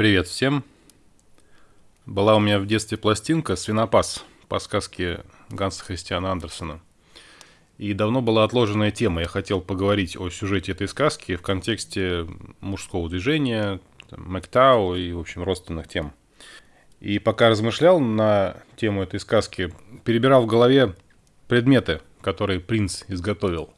Привет всем. Была у меня в детстве пластинка «Свинопас» по сказке Ганса Христиана Андерсона. И давно была отложенная тема. Я хотел поговорить о сюжете этой сказки в контексте мужского движения, Мэктау и, в общем, родственных тем. И пока размышлял на тему этой сказки, перебирал в голове предметы, которые принц изготовил.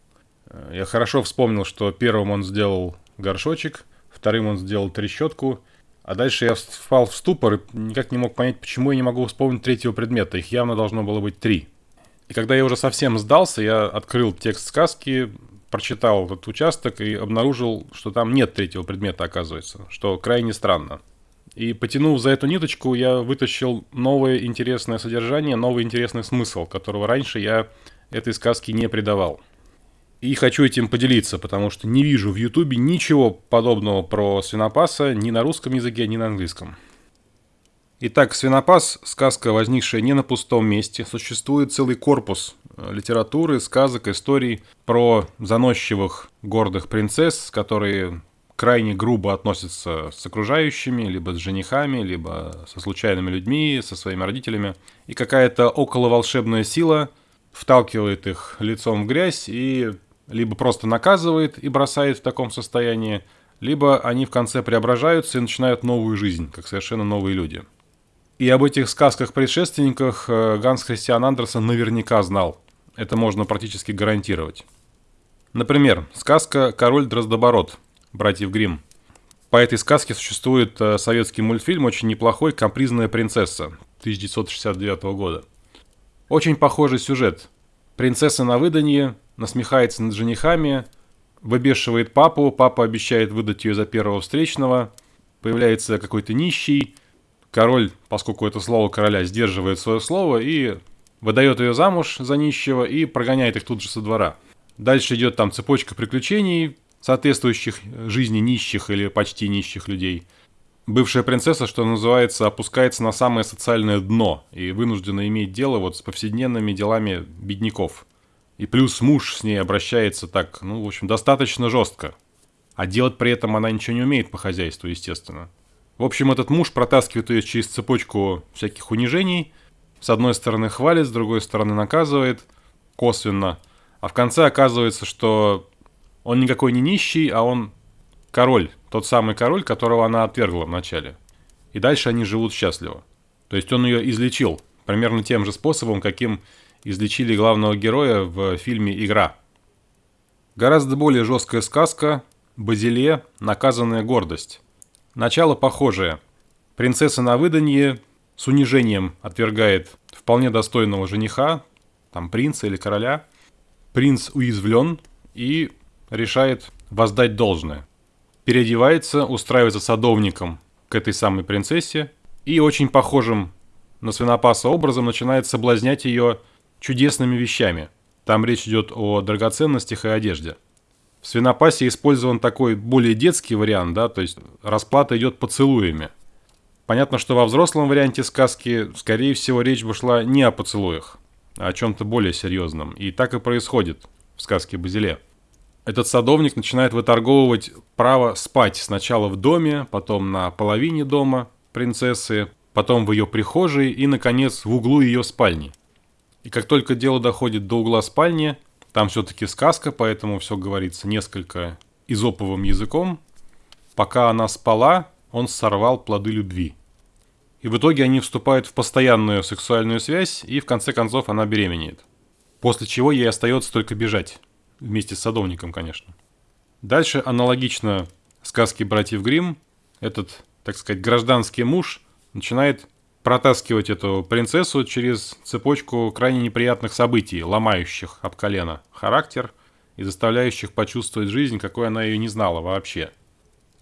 Я хорошо вспомнил, что первым он сделал горшочек, вторым он сделал трещотку, а дальше я впал в ступор и никак не мог понять, почему я не могу вспомнить третьего предмета. Их явно должно было быть три. И когда я уже совсем сдался, я открыл текст сказки, прочитал этот участок и обнаружил, что там нет третьего предмета, оказывается, что крайне странно. И потянув за эту ниточку, я вытащил новое интересное содержание, новый интересный смысл, которого раньше я этой сказке не придавал. И хочу этим поделиться, потому что не вижу в Ютубе ничего подобного про свинопаса ни на русском языке, ни на английском. Итак, «Свинопас» — сказка, возникшая не на пустом месте. Существует целый корпус э, литературы, сказок, историй про заносчивых гордых принцесс, которые крайне грубо относятся с окружающими, либо с женихами, либо со случайными людьми, со своими родителями. И какая-то околоволшебная сила вталкивает их лицом в грязь и либо просто наказывает и бросает в таком состоянии, либо они в конце преображаются и начинают новую жизнь, как совершенно новые люди. И об этих сказках-предшественниках э, Ганс Христиан Андерсон наверняка знал. Это можно практически гарантировать. Например, сказка «Король Дроздобород» братьев Гримм. По этой сказке существует э, советский мультфильм очень неплохой «Капризная принцесса» 1969 года. Очень похожий сюжет. Принцесса на выданье, насмехается над женихами, выбешивает папу, папа обещает выдать ее за первого встречного, появляется какой-то нищий, король, поскольку это слово короля, сдерживает свое слово и выдает ее замуж за нищего и прогоняет их тут же со двора. Дальше идет там цепочка приключений, соответствующих жизни нищих или почти нищих людей. Бывшая принцесса, что называется, опускается на самое социальное дно и вынуждена иметь дело вот с повседневными делами бедняков. И плюс муж с ней обращается так, ну, в общем, достаточно жестко. А делать при этом она ничего не умеет по хозяйству, естественно. В общем, этот муж протаскивает ее через цепочку всяких унижений. С одной стороны хвалит, с другой стороны наказывает косвенно. А в конце оказывается, что он никакой не нищий, а он король. Тот самый король, которого она отвергла вначале. И дальше они живут счастливо. То есть он ее излечил. Примерно тем же способом, каким излечили главного героя в фильме «Игра». Гораздо более жесткая сказка «Базиле. Наказанная гордость». Начало похожее. Принцесса на выданье с унижением отвергает вполне достойного жениха, там принца или короля. Принц уязвлен и решает воздать должное. Переодевается, устраивается садовником к этой самой принцессе и очень похожим на свинопаса образом начинает соблазнять ее чудесными вещами. Там речь идет о драгоценностях и одежде. В свинопасе использован такой более детский вариант, да, то есть расплата идет поцелуями. Понятно, что во взрослом варианте сказки, скорее всего, речь бы шла не о поцелуях, а о чем-то более серьезном. И так и происходит в сказке Базиле. Этот садовник начинает выторговывать право спать сначала в доме, потом на половине дома принцессы, потом в ее прихожей и, наконец, в углу ее спальни – и как только дело доходит до угла спальни, там все-таки сказка, поэтому все говорится несколько изоповым языком. Пока она спала, он сорвал плоды любви. И в итоге они вступают в постоянную сексуальную связь, и в конце концов она беременеет. После чего ей остается только бежать. Вместе с садовником, конечно. Дальше аналогично сказке братьев Гримм. Этот, так сказать, гражданский муж начинает протаскивать эту принцессу через цепочку крайне неприятных событий, ломающих об колено характер и заставляющих почувствовать жизнь, какой она ее не знала вообще.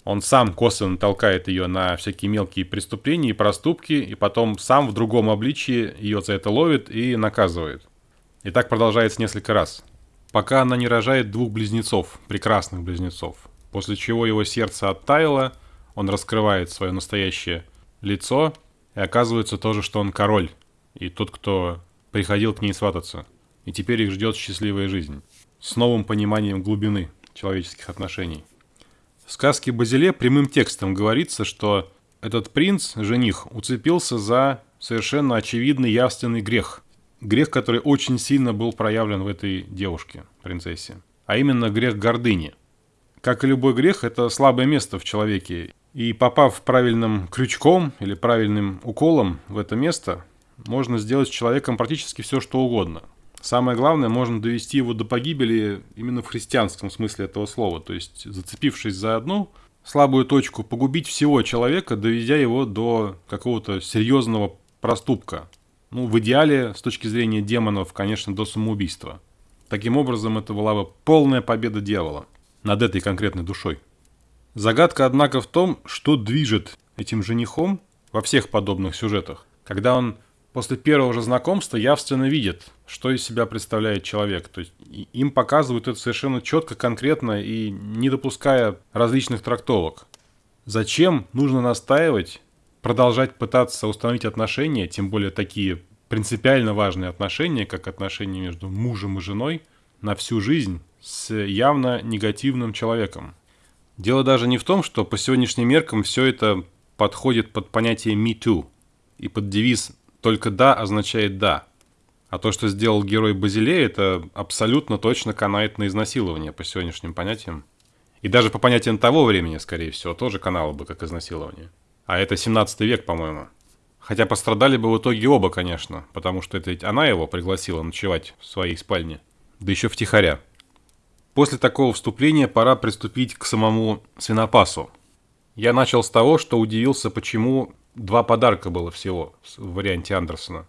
Он сам косвенно толкает ее на всякие мелкие преступления и проступки, и потом сам в другом обличии ее за это ловит и наказывает. И так продолжается несколько раз. Пока она не рожает двух близнецов, прекрасных близнецов. После чего его сердце оттаяло, он раскрывает свое настоящее лицо – и оказывается тоже, что он король, и тот, кто приходил к ней свататься. И теперь их ждет счастливая жизнь. С новым пониманием глубины человеческих отношений. В сказке Базиле прямым текстом говорится, что этот принц, жених, уцепился за совершенно очевидный явственный грех. Грех, который очень сильно был проявлен в этой девушке, принцессе. А именно грех гордыни. Как и любой грех, это слабое место в человеке. И попав правильным крючком или правильным уколом в это место, можно сделать с человеком практически все, что угодно. Самое главное, можно довести его до погибели именно в христианском смысле этого слова. То есть, зацепившись за одну слабую точку, погубить всего человека, доведя его до какого-то серьезного проступка. Ну, в идеале, с точки зрения демонов, конечно, до самоубийства. Таким образом, это была бы полная победа дьявола над этой конкретной душой. Загадка, однако, в том, что движет этим женихом во всех подобных сюжетах, когда он после первого же знакомства явственно видит, что из себя представляет человек. То есть им показывают это совершенно четко, конкретно и не допуская различных трактовок. Зачем нужно настаивать, продолжать пытаться установить отношения, тем более такие принципиально важные отношения, как отношения между мужем и женой, на всю жизнь с явно негативным человеком. Дело даже не в том, что по сегодняшним меркам все это подходит под понятие «me too» и под девиз «только да» означает «да». А то, что сделал герой Базилея, это абсолютно точно канает на изнасилование по сегодняшним понятиям. И даже по понятиям того времени, скорее всего, тоже канало бы как изнасилование. А это 17 век, по-моему. Хотя пострадали бы в итоге оба, конечно, потому что это ведь она его пригласила ночевать в своей спальне. Да еще втихаря. После такого вступления пора приступить к самому свинопасу. Я начал с того, что удивился, почему два подарка было всего в варианте Андерсона.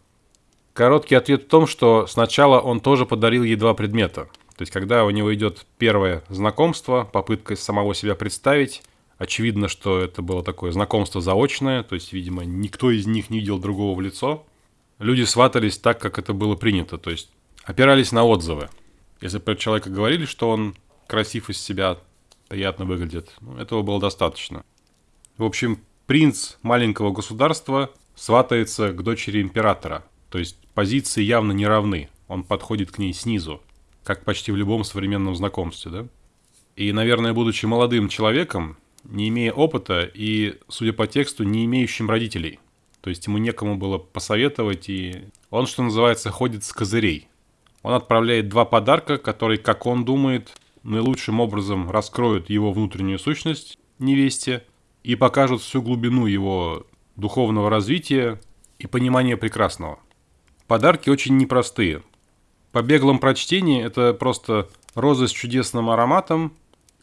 Короткий ответ в том, что сначала он тоже подарил ей два предмета. То есть, когда у него идет первое знакомство, попытка самого себя представить, очевидно, что это было такое знакомство заочное, то есть, видимо, никто из них не видел другого в лицо. Люди сватались так, как это было принято, то есть опирались на отзывы. Если про человека говорили, что он красив из себя, приятно выглядит, ну, этого было достаточно. В общем, принц маленького государства сватается к дочери императора. То есть позиции явно не равны. Он подходит к ней снизу, как почти в любом современном знакомстве, да? И, наверное, будучи молодым человеком, не имея опыта и, судя по тексту, не имеющим родителей. То есть ему некому было посоветовать, и он, что называется, ходит с козырей. Он отправляет два подарка, которые, как он думает, наилучшим образом раскроют его внутреннюю сущность невесте и покажут всю глубину его духовного развития и понимания прекрасного. Подарки очень непростые. По беглом прочтении это просто розы с чудесным ароматом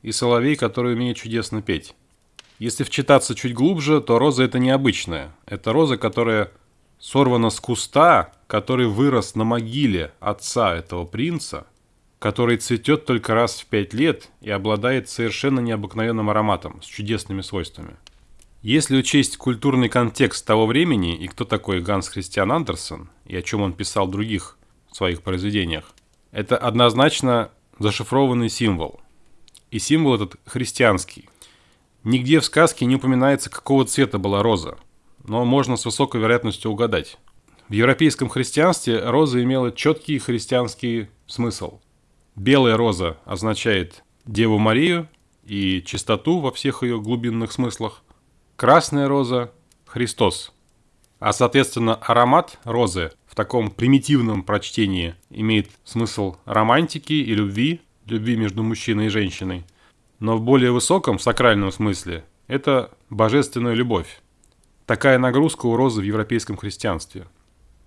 и соловей, который умеет чудесно петь. Если вчитаться чуть глубже, то роза это необычная. Это роза, которая сорвана с куста, который вырос на могиле отца этого принца, который цветет только раз в пять лет и обладает совершенно необыкновенным ароматом с чудесными свойствами. Если учесть культурный контекст того времени и кто такой Ганс Христиан Андерсон и о чем он писал в других своих произведениях, это однозначно зашифрованный символ. И символ этот христианский. Нигде в сказке не упоминается, какого цвета была роза – но можно с высокой вероятностью угадать. В европейском христианстве роза имела четкий христианский смысл. Белая роза означает Деву Марию и чистоту во всех ее глубинных смыслах. Красная роза – Христос. А, соответственно, аромат розы в таком примитивном прочтении имеет смысл романтики и любви, любви между мужчиной и женщиной. Но в более высоком сакральном смысле это божественная любовь. Такая нагрузка у розы в европейском христианстве.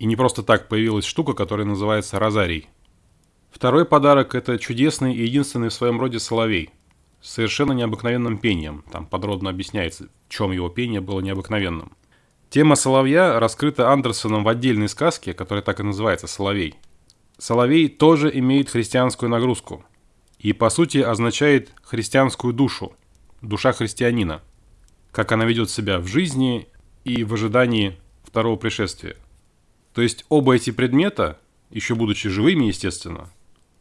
И не просто так появилась штука, которая называется розарий. Второй подарок – это чудесный и единственный в своем роде соловей. С совершенно необыкновенным пением. Там подробно объясняется, в чем его пение было необыкновенным. Тема соловья раскрыта Андерсоном в отдельной сказке, которая так и называется «Соловей». Соловей тоже имеет христианскую нагрузку. И, по сути, означает христианскую душу, душа христианина. Как она ведет себя в жизни и в ожидании второго пришествия. То есть оба эти предмета, еще будучи живыми, естественно,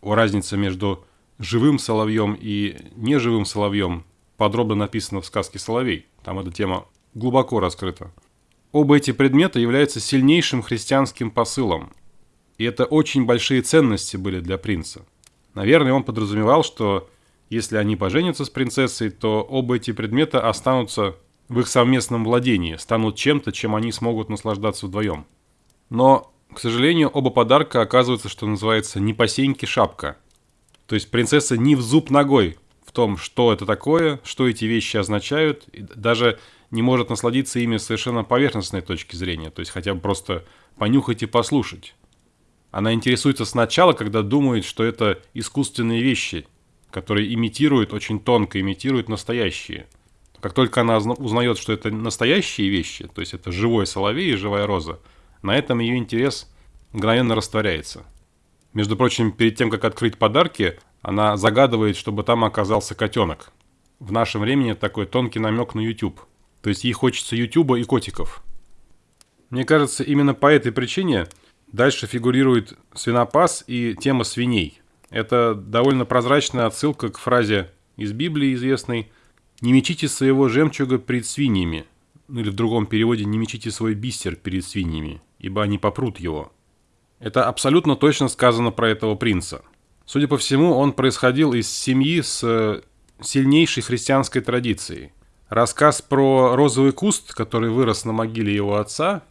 о разнице между живым соловьем и неживым соловьем подробно написано в сказке «Соловей». Там эта тема глубоко раскрыта. Оба эти предмета являются сильнейшим христианским посылом. И это очень большие ценности были для принца. Наверное, он подразумевал, что если они поженятся с принцессой, то оба эти предмета останутся в их совместном владении, станут чем-то, чем они смогут наслаждаться вдвоем. Но, к сожалению, оба подарка оказываются, что называется, не по сеньке шапка. То есть принцесса не в зуб ногой в том, что это такое, что эти вещи означают, и даже не может насладиться ими с совершенно поверхностной точки зрения, то есть хотя бы просто понюхать и послушать. Она интересуется сначала, когда думает, что это искусственные вещи, которые имитируют, очень тонко имитируют настоящие. Как только она узнает, что это настоящие вещи, то есть это живой соловей и живая роза, на этом ее интерес мгновенно растворяется. Между прочим, перед тем, как открыть подарки, она загадывает, чтобы там оказался котенок. В нашем времени такой тонкий намек на YouTube. То есть ей хочется YouTube и котиков. Мне кажется, именно по этой причине дальше фигурирует свинопас и тема свиней. Это довольно прозрачная отсылка к фразе из Библии известной «Не мечите своего жемчуга перед свиньями», ну или в другом переводе «Не мечите свой бисер перед свиньями, ибо они попрут его». Это абсолютно точно сказано про этого принца. Судя по всему, он происходил из семьи с э, сильнейшей христианской традицией. Рассказ про розовый куст, который вырос на могиле его отца,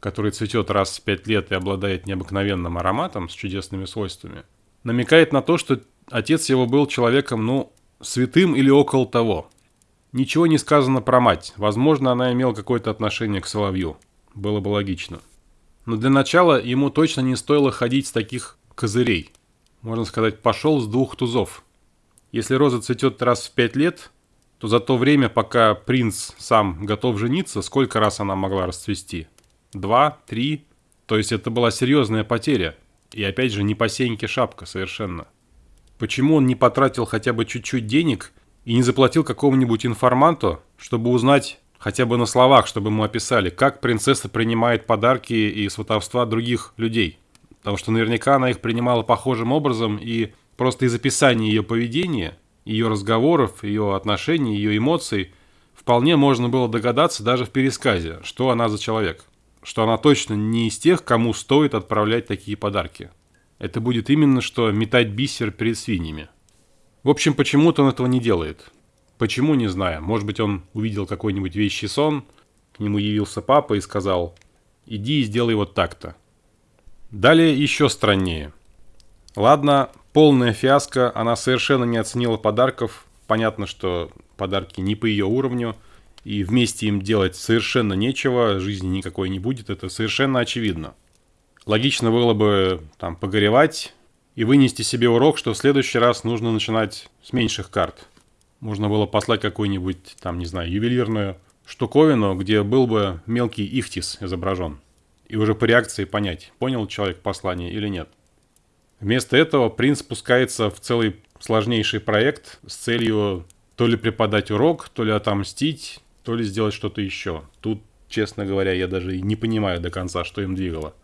который цветет раз в пять лет и обладает необыкновенным ароматом с чудесными свойствами, намекает на то, что отец его был человеком, ну, святым или около того. Ничего не сказано про мать. Возможно, она имела какое-то отношение к соловью. Было бы логично. Но для начала ему точно не стоило ходить с таких козырей. Можно сказать, пошел с двух тузов. Если роза цветет раз в пять лет, то за то время, пока принц сам готов жениться, сколько раз она могла расцвести? Два, три? То есть это была серьезная потеря. И опять же, не по сеньке шапка совершенно. Почему он не потратил хотя бы чуть-чуть денег и не заплатил какому-нибудь информанту, чтобы узнать хотя бы на словах, чтобы ему описали, как принцесса принимает подарки и сватовства других людей? Потому что наверняка она их принимала похожим образом, и просто из описания ее поведения, ее разговоров, ее отношений, ее эмоций, вполне можно было догадаться даже в пересказе, что она за человек. Что она точно не из тех, кому стоит отправлять такие подарки. Это будет именно что метать бисер перед свиньями. В общем, почему-то он этого не делает. Почему, не знаю. Может быть, он увидел какой-нибудь вещий сон, к нему явился папа и сказал «иди и сделай вот так-то». Далее еще страннее. Ладно, полная фиаско, она совершенно не оценила подарков. Понятно, что подарки не по ее уровню, и вместе им делать совершенно нечего, жизни никакой не будет, это совершенно очевидно. Логично было бы там погоревать и вынести себе урок, что в следующий раз нужно начинать с меньших карт. Можно было послать какую-нибудь, там, не знаю, ювелирную штуковину, где был бы мелкий ихтис изображен и уже по реакции понять, понял человек послание или нет. Вместо этого принц спускается в целый сложнейший проект с целью то ли преподать урок, то ли отомстить, то ли сделать что-то еще. Тут, честно говоря, я даже не понимаю до конца, что им двигало.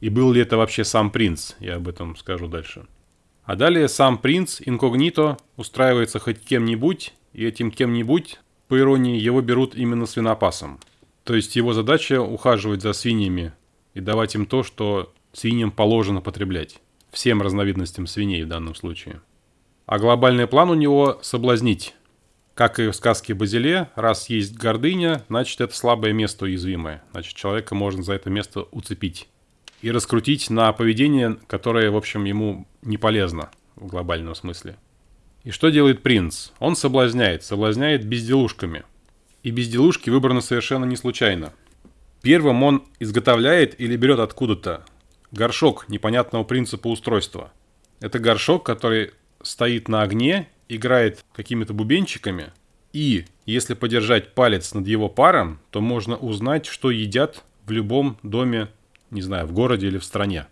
И был ли это вообще сам принц, я об этом скажу дальше. А далее сам принц инкогнито устраивается хоть кем-нибудь, и этим кем-нибудь, по иронии, его берут именно свинопасом. То есть его задача ухаживать за свиньями и давать им то, что свиньям положено потреблять. Всем разновидностям свиней в данном случае. А глобальный план у него – соблазнить. Как и в сказке Базиле, раз есть гордыня, значит это слабое место уязвимое. Значит человека можно за это место уцепить. И раскрутить на поведение, которое, в общем, ему не полезно в глобальном смысле. И что делает принц? Он соблазняет, соблазняет безделушками. И безделушки выбраны совершенно не случайно. Первым он изготовляет или берет откуда-то горшок непонятного принципа устройства. Это горшок, который стоит на огне, играет какими-то бубенчиками, и если подержать палец над его паром, то можно узнать, что едят в любом доме, не знаю, в городе или в стране.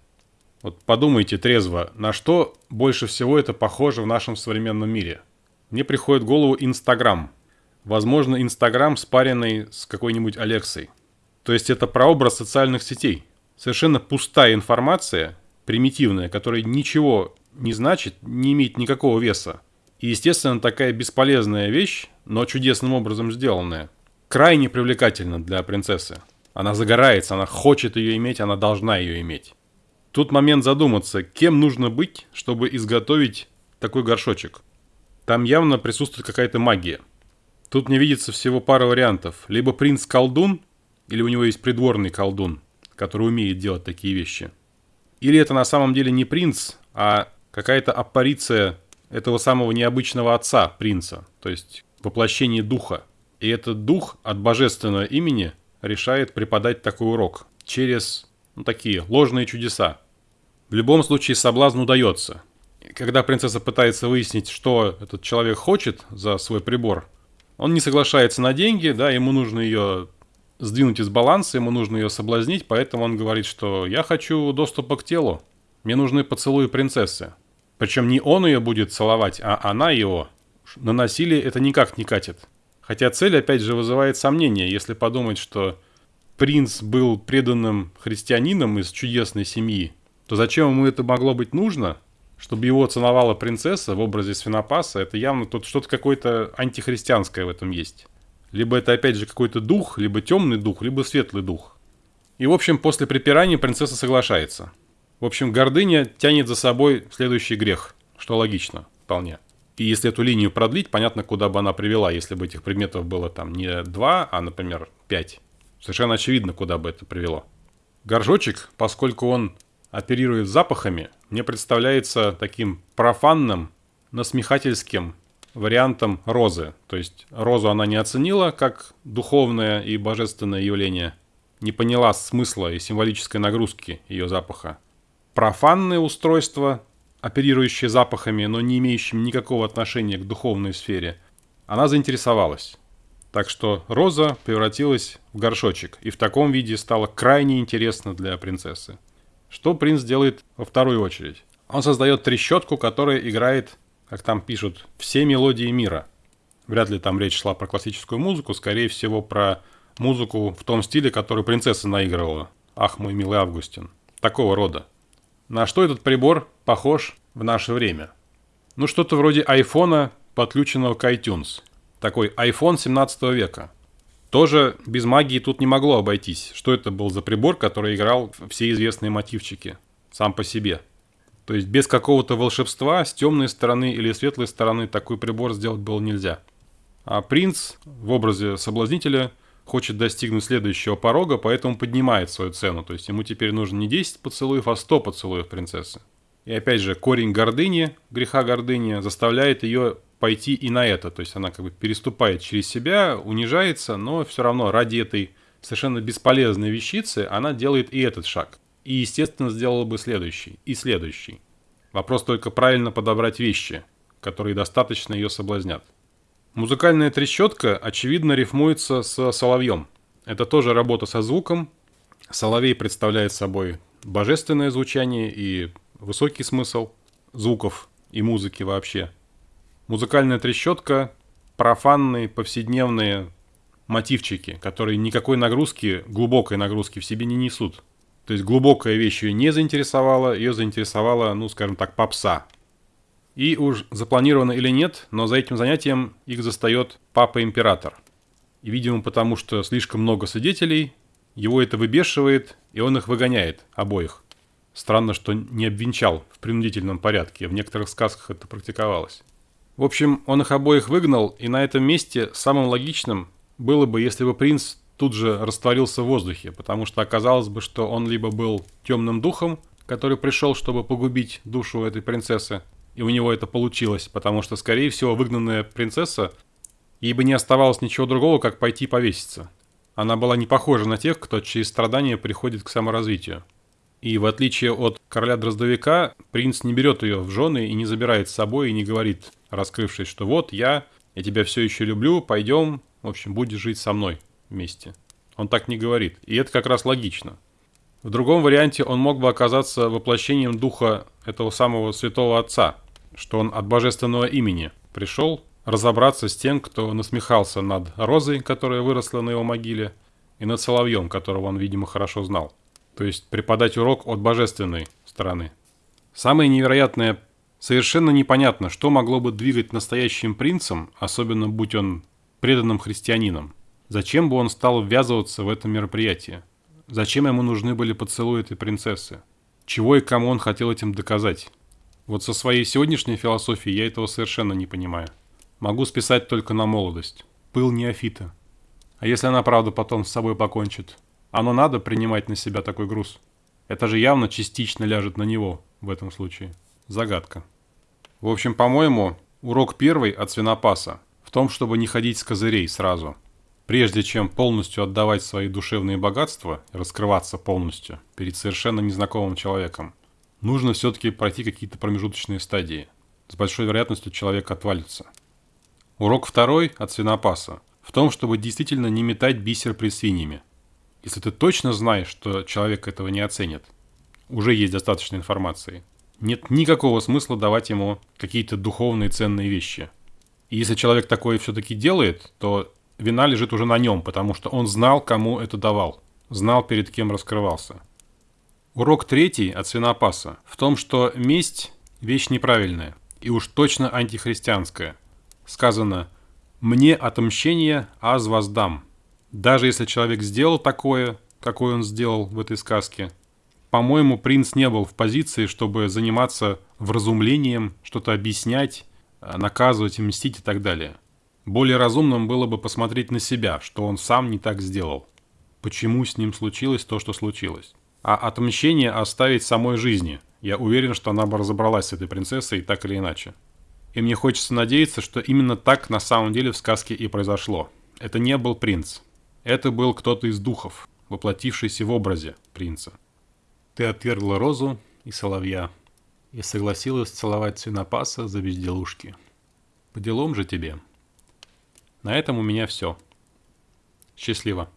Вот подумайте трезво, на что больше всего это похоже в нашем современном мире. Мне приходит в голову Инстаграм. Возможно, Инстаграм спаренный с какой-нибудь Алексой. То есть это прообраз социальных сетей. Совершенно пустая информация, примитивная, которая ничего не значит, не имеет никакого веса. И, естественно, такая бесполезная вещь, но чудесным образом сделанная, крайне привлекательна для принцессы. Она загорается, она хочет ее иметь, она должна ее иметь. Тут момент задуматься, кем нужно быть, чтобы изготовить такой горшочек. Там явно присутствует какая-то магия. Тут мне видится всего пара вариантов. Либо принц колдун, или у него есть придворный колдун, который умеет делать такие вещи. Или это на самом деле не принц, а какая-то аппариция этого самого необычного отца принца, то есть воплощение духа. И этот дух от божественного имени решает преподать такой урок через ну, такие ложные чудеса. В любом случае соблазн удается. Когда принцесса пытается выяснить, что этот человек хочет за свой прибор, он не соглашается на деньги, да, ему нужно ее сдвинуть из баланса, ему нужно ее соблазнить, поэтому он говорит, что я хочу доступа к телу, мне нужны поцелуи принцессы. Причем не он ее будет целовать, а она его. На насилие это никак не катит. Хотя цель, опять же, вызывает сомнения, если подумать, что принц был преданным христианином из чудесной семьи, то зачем ему это могло быть нужно? Чтобы его целовала принцесса в образе свинопаса, это явно тут что-то какое-то антихристианское в этом есть. Либо это опять же какой-то дух, либо темный дух, либо светлый дух. И в общем, после припирания принцесса соглашается. В общем, гордыня тянет за собой следующий грех, что логично, вполне. И если эту линию продлить, понятно, куда бы она привела, если бы этих предметов было там не два, а, например, пять. Совершенно очевидно, куда бы это привело. Горжочек, поскольку он оперирует запахами, мне представляется таким профанным, насмехательским вариантом розы. То есть розу она не оценила как духовное и божественное явление, не поняла смысла и символической нагрузки ее запаха. Профанное устройство, оперирующее запахами, но не имеющим никакого отношения к духовной сфере, она заинтересовалась. Так что роза превратилась в горшочек, и в таком виде стало крайне интересно для принцессы. Что принц делает во вторую очередь? Он создает трещотку, которая играет как там пишут, все мелодии мира. Вряд ли там речь шла про классическую музыку, скорее всего про музыку в том стиле, который принцесса наигрывала. Ах, мой милый Августин. Такого рода. На что этот прибор похож в наше время? Ну, что-то вроде айфона, подключенного к iTunes. Такой iPhone 17 века. Тоже без магии тут не могло обойтись. Что это был за прибор, который играл все известные мотивчики сам по себе? То есть без какого-то волшебства с темной стороны или светлой стороны такой прибор сделать было нельзя. А принц в образе соблазнителя хочет достигнуть следующего порога, поэтому поднимает свою цену. То есть ему теперь нужно не 10 поцелуев, а 100 поцелуев принцессы. И опять же, корень гордыни, греха гордыни, заставляет ее пойти и на это. То есть она как бы переступает через себя, унижается, но все равно ради этой совершенно бесполезной вещицы она делает и этот шаг и, естественно, сделала бы следующий и следующий. Вопрос только правильно подобрать вещи, которые достаточно ее соблазнят. Музыкальная трещотка, очевидно, рифмуется с соловьем. Это тоже работа со звуком. Соловей представляет собой божественное звучание и высокий смысл звуков и музыки вообще. Музыкальная трещотка – профанные, повседневные мотивчики, которые никакой нагрузки, глубокой нагрузки в себе не несут. То есть глубокая вещь ее не заинтересовала, ее заинтересовала, ну, скажем так, попса. И уж запланировано или нет, но за этим занятием их застает папа-император. И, видимо, потому что слишком много свидетелей, его это выбешивает, и он их выгоняет, обоих. Странно, что не обвенчал в принудительном порядке, в некоторых сказках это практиковалось. В общем, он их обоих выгнал, и на этом месте самым логичным было бы, если бы принц тут же растворился в воздухе, потому что оказалось бы, что он либо был темным духом, который пришел, чтобы погубить душу этой принцессы, и у него это получилось, потому что, скорее всего, выгнанная принцесса, ей бы не оставалось ничего другого, как пойти повеситься. Она была не похожа на тех, кто через страдания приходит к саморазвитию. И в отличие от короля Дроздовика, принц не берет ее в жены и не забирает с собой и не говорит, раскрывшись, что вот я, я тебя все еще люблю, пойдем, в общем, будешь жить со мной месте. Он так не говорит, и это как раз логично. В другом варианте он мог бы оказаться воплощением духа этого самого святого отца, что он от божественного имени пришел разобраться с тем, кто насмехался над розой, которая выросла на его могиле, и над соловьем, которого он, видимо, хорошо знал. То есть преподать урок от божественной стороны. Самое невероятное, совершенно непонятно, что могло бы двигать настоящим принцем, особенно будь он преданным христианином. Зачем бы он стал ввязываться в это мероприятие? Зачем ему нужны были поцелуи этой принцессы? Чего и кому он хотел этим доказать? Вот со своей сегодняшней философией я этого совершенно не понимаю. Могу списать только на молодость. пыл неофита. А если она, правда, потом с собой покончит? Оно надо принимать на себя такой груз? Это же явно частично ляжет на него в этом случае. Загадка. В общем, по-моему, урок первый от свинопаса в том, чтобы не ходить с козырей сразу. Прежде чем полностью отдавать свои душевные богатства, раскрываться полностью перед совершенно незнакомым человеком, нужно все-таки пройти какие-то промежуточные стадии. С большой вероятностью человек отвалится. Урок второй от свинопаса в том, чтобы действительно не метать бисер при свиньями. Если ты точно знаешь, что человек этого не оценит, уже есть достаточно информации. Нет никакого смысла давать ему какие-то духовные ценные вещи. И если человек такое все-таки делает, то вина лежит уже на нем, потому что он знал, кому это давал, знал, перед кем раскрывался. Урок третий от свинопаса в том, что месть – вещь неправильная и уж точно антихристианская. Сказано «мне отмщение, аз воздам». Даже если человек сделал такое, какое он сделал в этой сказке, по-моему, принц не был в позиции, чтобы заниматься вразумлением, что-то объяснять, наказывать, мстить и так далее. Более разумным было бы посмотреть на себя, что он сам не так сделал. Почему с ним случилось то, что случилось. А отмщение оставить самой жизни. Я уверен, что она бы разобралась с этой принцессой так или иначе. И мне хочется надеяться, что именно так на самом деле в сказке и произошло. Это не был принц. Это был кто-то из духов, воплотившийся в образе принца. Ты отвергла розу и соловья, и согласилась целовать свинопаса за безделушки. По делам же тебе. На этом у меня все. Счастливо.